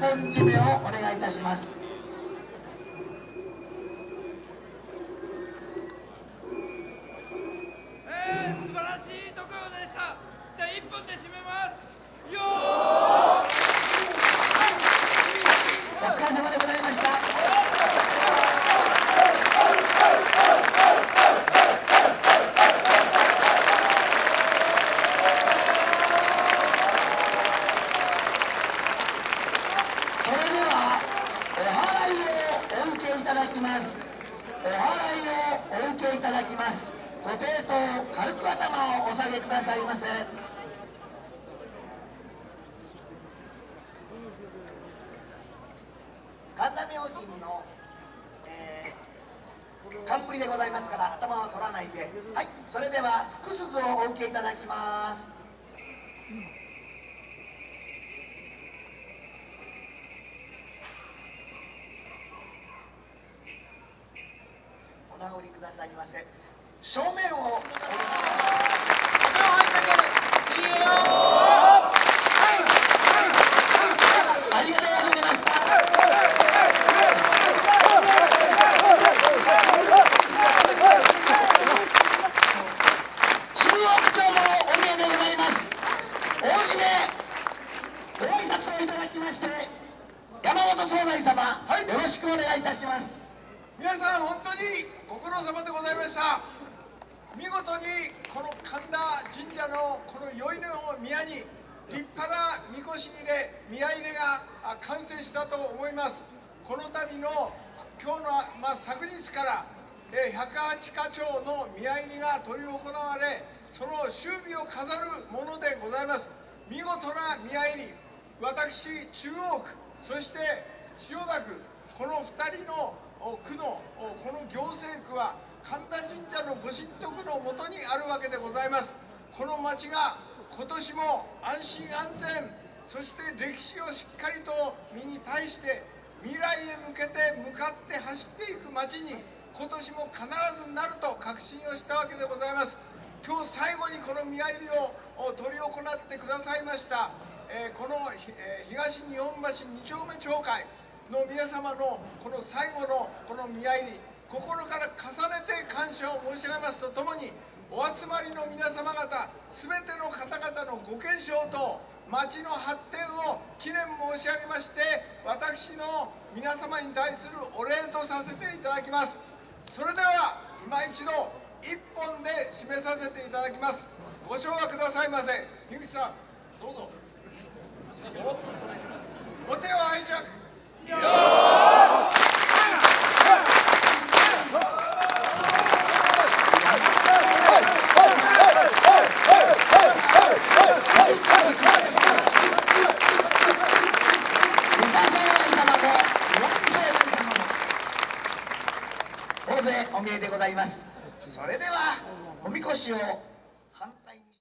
本締めをお願いいたしますえー、素晴らしいところでしたじゃあ一本で締めますよお疲れ様でございましたそれではお祓いをお受けいただきますお祓いをお受けいただきますご抵当軽く頭をお下げくださいませ。神田明神の、えー、冠でございますから頭を取らないで。はいそれでは福鈴をお受けいただきます。お直りくださいませ。正面をありがとうございました中央区長もお見えでございます大締めご挨拶をいただきまして山本総大様、よろしくお願いいたします。皆さん本当にご苦労様でございました。見事にこの神田神社のこの宵の宮に立派なみこし入れ宮入れが完成したと思います。この度の今日の、まあ、昨日から108課長の宮入りが執り行われその終尾を飾るものでございます。見事な宮入り。私中央区そして千代田区この2人の区のこの行政区は神田神社のご神徳のもとにあるわけでございます。この町が今年も安心安全そして歴史をしっかりと身に対して未来へ向けて向かって走っていく町に今年も必ずなると確信をしたわけでございます。今日最後にこの宮入りを執り行ってくださいました、えーこの、えー東日本橋2丁目町会。の皆様のこの最後のこの宮入り心から重ねて感謝を申し上げますとともにお集まりの皆様方全ての方々のご健勝と町の発展を記念申し上げまして私の皆様に対するお礼とさせていただきます。それでは今一度一本で締めさせていただきます。ご唱和くださいませ。樋口さんどうぞ。お手を拝借 Yo!